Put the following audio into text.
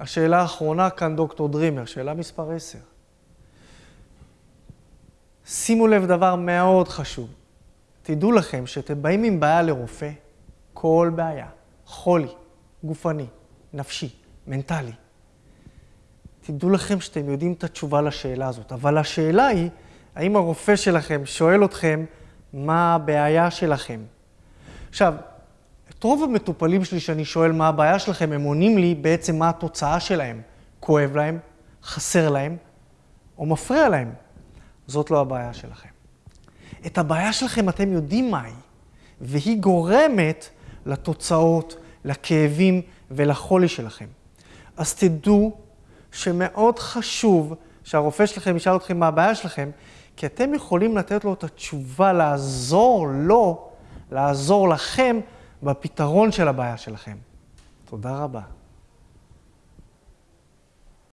השאלה האחרונה כאן, דוקטור דרימר, שאלה מספר 10. שימו לב דבר מאוד חשוב. תדעו לכם שאתם באים עם בעיה לרופא, כל בעיה, חולי, גופני, נפשי, מנטלי. תדעו לכם שאתם יודעים את התשובה לשאלה הזאת, אבל השאלה היא, האם הרופא שלכם שואל אתכם מה הבעיה שלכם? עכשיו, את רוב המטופלים שלי שאני שואל מה הבעיה שלכם, הם עונים לי בעצם מה התוצאה שלהם. כואב להם, חסר להם, או מפריע להם. זאת לא הבעיה שלכם. את הבעיה שלכם אתם יודעים מהי, והיא גורמת לתוצאות, לכאבים ולחולי שלכם. אז תדעו שמאוד חשוב שהרופא שלכם ישאל אתכם מה הבעיה שלכם, כי אתם יכולים לתת לו את התשובה, לעזור לו, לעזור לכם בפתרון של הבעיה שלכם. תודה רבה.